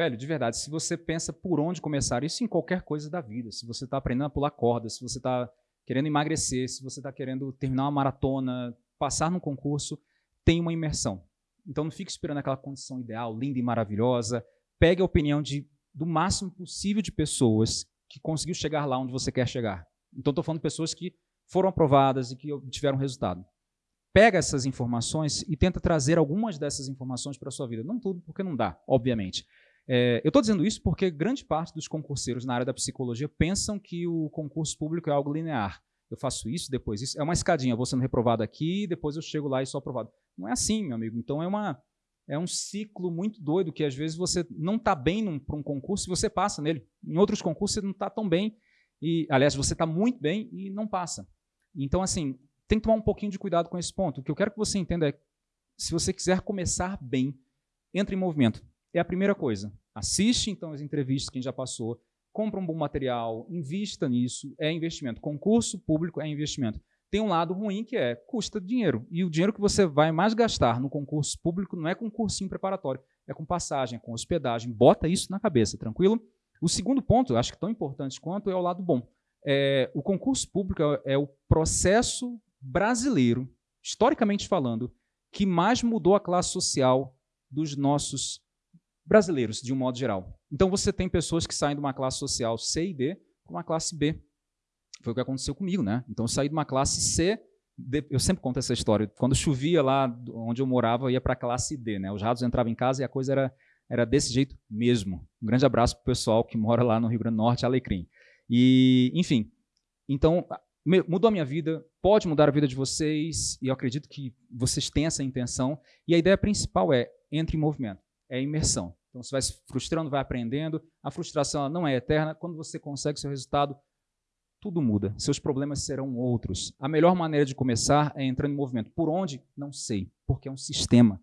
velho, de verdade, se você pensa por onde começar, isso em qualquer coisa da vida, se você está aprendendo a pular corda, se você está querendo emagrecer, se você está querendo terminar uma maratona, passar num concurso, tem uma imersão. Então não fique esperando aquela condição ideal, linda e maravilhosa. Pegue a opinião de, do máximo possível de pessoas que conseguiu chegar lá onde você quer chegar. Então estou falando de pessoas que foram aprovadas e que tiveram resultado. Pega essas informações e tenta trazer algumas dessas informações para a sua vida. Não tudo, porque não dá, obviamente. É, eu estou dizendo isso porque grande parte dos concurseiros na área da psicologia pensam que o concurso público é algo linear. Eu faço isso, depois isso. É uma escadinha, vou sendo reprovado aqui, depois eu chego lá e sou aprovado. Não é assim, meu amigo. Então é, uma, é um ciclo muito doido que às vezes você não está bem para um concurso e você passa nele. Em outros concursos você não está tão bem, e aliás, você está muito bem e não passa. Então, assim, tem que tomar um pouquinho de cuidado com esse ponto. O que eu quero que você entenda é, se você quiser começar bem, entre em movimento. É a primeira coisa. Assiste, então, as entrevistas, quem já passou, compra um bom material, invista nisso, é investimento. Concurso público é investimento. Tem um lado ruim que é, custa dinheiro. E o dinheiro que você vai mais gastar no concurso público não é com cursinho preparatório, é com passagem, é com hospedagem. Bota isso na cabeça, tranquilo? O segundo ponto, acho que tão importante quanto, é o lado bom. É, o concurso público é, é o processo brasileiro, historicamente falando, que mais mudou a classe social dos nossos brasileiros, de um modo geral. Então você tem pessoas que saem de uma classe social C e D para uma classe B. Foi o que aconteceu comigo, né? Então eu saí de uma classe C, eu sempre conto essa história. Quando chovia lá onde eu morava, eu ia para a classe D, né? Os ratos entravam em casa e a coisa era, era desse jeito mesmo. Um grande abraço para o pessoal que mora lá no Rio Grande do Norte, Alecrim. E, enfim, então mudou a minha vida, pode mudar a vida de vocês, e eu acredito que vocês têm essa intenção. E a ideia principal é entre em movimento, é imersão. Então você vai se frustrando, vai aprendendo. A frustração não é eterna. Quando você consegue seu resultado, tudo muda. Seus problemas serão outros. A melhor maneira de começar é entrando em movimento. Por onde? Não sei, porque é um sistema.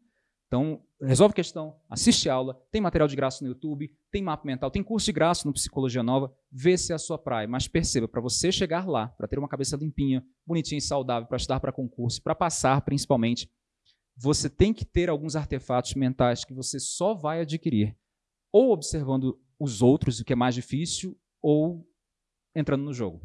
Então, resolve questão, assiste aula, tem material de graça no YouTube, tem mapa mental, tem curso de graça no Psicologia Nova, vê se é a sua praia. Mas perceba, para você chegar lá, para ter uma cabeça limpinha, bonitinha e saudável, para estudar para concurso, para passar principalmente, você tem que ter alguns artefatos mentais que você só vai adquirir ou observando os outros, o que é mais difícil, ou entrando no jogo.